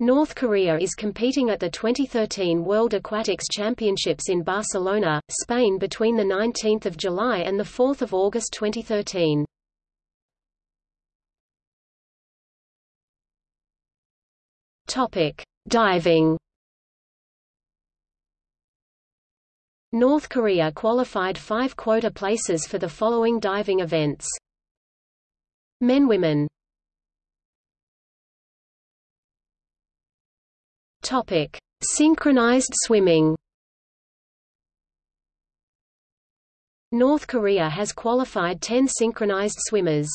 North Korea is competing at the 2013 World Aquatics Championships in Barcelona, Spain between 19 July and 4 August 2013. Topic: Diving. North Korea qualified five quota places for the following diving events. Men-Women Topic: Synchronized swimming. North Korea has qualified 10 synchronized swimmers.